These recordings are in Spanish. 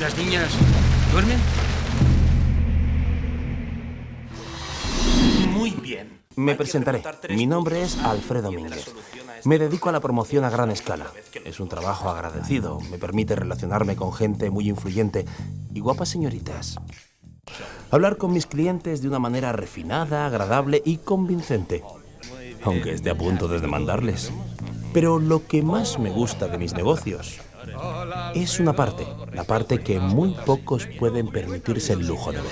¿Las niñas duermen? Muy bien. Me presentaré. Mi nombre es Alfredo Mínguez. Me dedico a la promoción a gran escala. Es un trabajo agradecido. Me permite relacionarme con gente muy influyente y guapas señoritas. Hablar con mis clientes de una manera refinada, agradable y convincente. Aunque esté a punto de demandarles. Pero lo que más me gusta de mis negocios es una parte, la parte que muy pocos pueden permitirse el lujo de ver.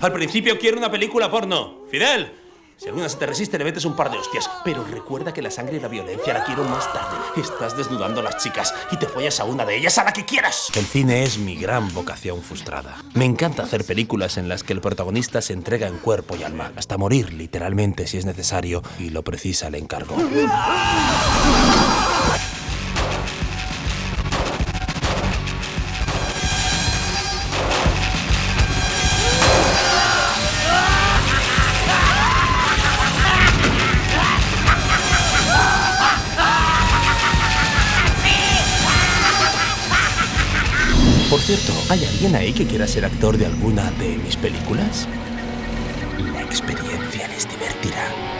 Al principio quiero una película porno. Fidel, si alguna se te resiste, le metes un par de hostias. Pero recuerda que la sangre y la violencia la quiero más tarde. Estás desnudando a las chicas y te follas a una de ellas a la que quieras. El cine es mi gran vocación frustrada. Me encanta hacer películas en las que el protagonista se entrega en cuerpo y alma, hasta morir literalmente si es necesario y lo precisa el encargo. Por cierto, ¿hay alguien ahí que quiera ser actor de alguna de mis películas? La experiencia les divertirá.